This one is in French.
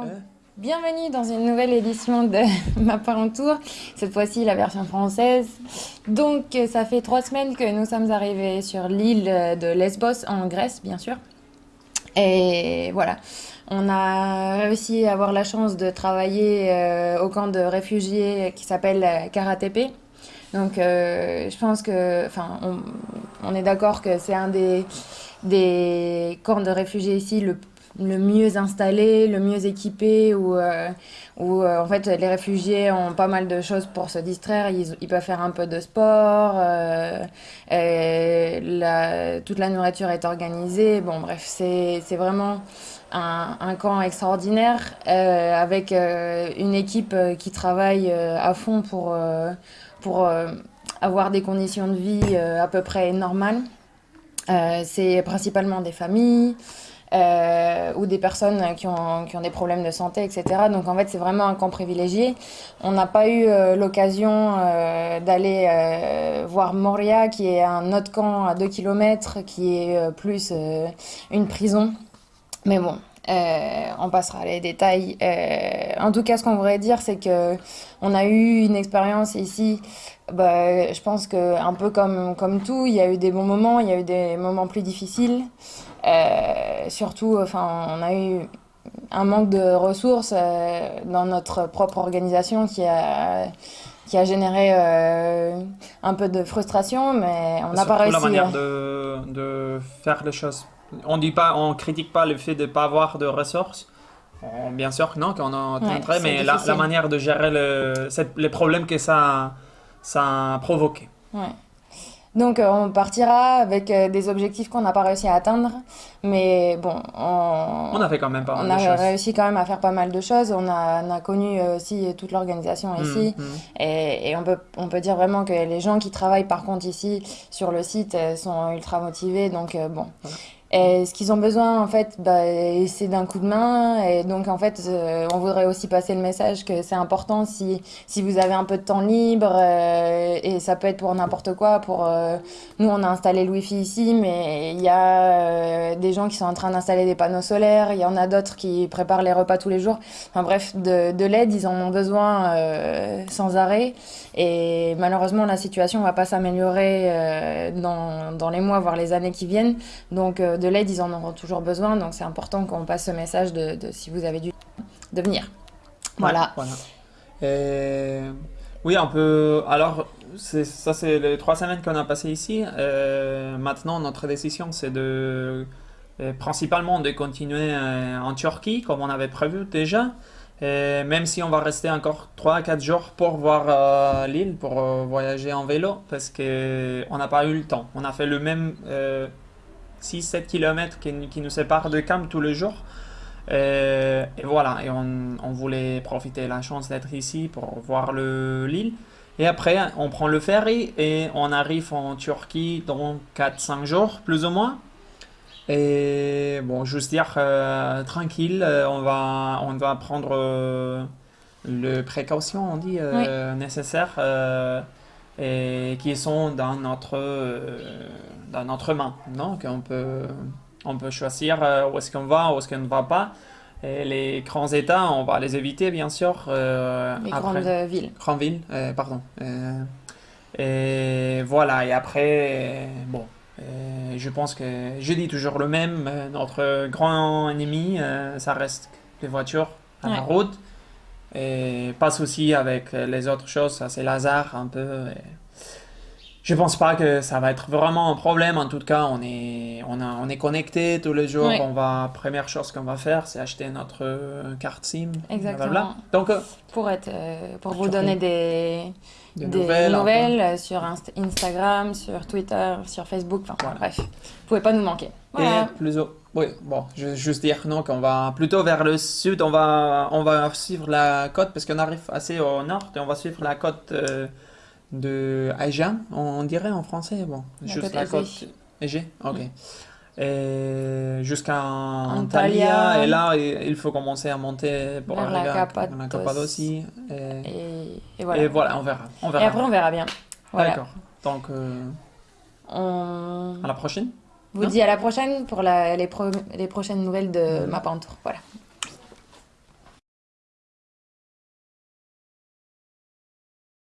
Bonjour. Bienvenue dans une nouvelle édition de Ma Parent Tour, cette fois-ci la version française. Donc ça fait trois semaines que nous sommes arrivés sur l'île de Lesbos en Grèce, bien sûr. Et voilà, on a réussi à avoir la chance de travailler euh, au camp de réfugiés qui s'appelle Karatepe. Donc euh, je pense que, enfin, on, on est d'accord que c'est un des, des camps de réfugiés ici le le mieux installé, le mieux équipé, où, euh, où euh, en fait les réfugiés ont pas mal de choses pour se distraire, ils, ils peuvent faire un peu de sport, euh, toute la nourriture est organisée, bon bref, c'est vraiment un, un, camp extraordinaire euh, avec une équipe qui travaille à fond pour, pour avoir des conditions de vie à peu près normales. c'est principalement des familles euh, ou des personnes qui ont, qui ont des problèmes de santé, etc. Donc en fait, c'est vraiment un camp privilégié. On n'a pas eu euh, l'occasion euh, d'aller euh, voir Moria, qui est un autre camp à 2 km, qui est euh, plus une prison. Mais bon, euh, on passera les détails. Euh, en tout cas, ce qu'on voudrait dire, c'est que on a eu une expérience ici. Bah, je pense que un peu comme comme tout, il y a eu des bons moments, il y a eu des moments plus difficiles. Euh, surtout, enfin, on a eu un manque de ressources dans notre propre organisation qui a qui a généré euh, un peu de frustration, mais on n'a pas réussi. la manière de, de faire les choses. On dit pas, on critique pas le fait de pas avoir de ressources. On, bien sûr, non, qu'on Ouais, c'est mais la, manière de gérer le, les problèmes que ça, ça a provoqué. Ouais. Donc euh, on partira avec euh, des objectifs qu'on n'a pas réussi à atteindre, mais bon, on, On a fait quand même pas on mal a de choses. réussi quand même à faire pas mal de choses. On a, on a connu euh, aussi toute l'organisation ici, Mm, mm. et, et on peut, on peut dire vraiment que les gens qui travaillent par contre ici sur le site euh, sont ultra motivés, donc euh, bon. Voilà. Et ce qu'ils ont besoin, en fait, bah, c'est d'un coup de main. Et donc, en fait, euh, on voudrait aussi passer le message que c'est important si, si vous avez un peu de temps libre. euh, et ça peut être pour n'importe quoi. Pour, euh, nous, on a installé le Wi-Fi ici, mais il y a euh, des gens qui sont en train d'installer des panneaux solaires. Il y en a d'autres qui préparent les repas tous les jours. Enfin bref, de, de l'aide, ils en ont besoin euh, sans arrêt. Et malheureusement, la situation va pas s'améliorer dans, dans les mois, voire les années qui viennent. Donc de l'aide, ils en auront toujours besoin. Donc c'est important qu'on passe ce message de, de si vous avez du de venir. Voilà. Voilà. Et oui, on peut. Alors, ça, c'est les trois semaines qu'on a passées ici. Euh, maintenant, notre décision, c'est de euh, principalement de continuer euh, en Turquie, comme on avait prévu déjà. Et même si on va rester encore 3-4 jours pour voir euh, l'île, pour euh, voyager en vélo, parce que on n'a pas eu le temps. On a fait le même 6-7 km qui, qui nous séparent de Cam tous les jours. Euh, et voilà, et on, on voulait profiter de la chance d'être ici pour voir le, l'île. Et après, on prend le ferry et on arrive en Turquie dans 4-5 jours, plus ou moins. Et bon, juste dire, euh, tranquille, euh, on va, on va prendre euh, le précautions, on dit, nécessaires et qui sont dans notre, dans notre main. Donc, on peut, on peut choisir euh, où est-ce qu'on va, où est-ce qu'on ne va pas. Et les grands États, on va les éviter, bien sûr. euh, Les après. grandes villes. Grande ville, euh, pardon. Euh, et voilà, et après, bon, euh, je pense que je dis toujours le même, euh, notre grand ennemi, euh, ça reste les voitures à la route. Et pas de souci avec les autres choses, ça c'est l'hasard un peu. et Je pense pas que ça va être vraiment un problème. En tout cas, on est, on a, on est connecté tous les jours. On va, première chose qu'on va faire, c'est acheter notre euh, carte SIM. Exactement. blablabla. Donc, euh, Pour être, euh, pour vous donner des, des des nouvelles. euh, sur Inst- Instagram, sur Twitter, sur Facebook. Enfin Voilà. bref, vous pouvez pas nous manquer. Voilà. Et plus au... Oui, bon, je vais juste dire non, qu'on va plutôt vers le sud, on va, on va suivre la côte, parce qu'on arrive assez au nord, et on va suivre la côte de Aegean, on, dirait en français, bon, La juste côte la côte Égée, ok. Et jusqu'à Antalya. Antalya, et là, il faut commencer à monter pour la arriver à- Cappadoce. la Cappadocie. Et, Et, et voilà. et voilà, on verra. On Et verra. après, on verra bien. Voilà. D'accord. Donc, euh, On à la prochaine. vous Non dit à la prochaine pour la- les, pro- les prochaines nouvelles de. Ma Pantour. Voilà.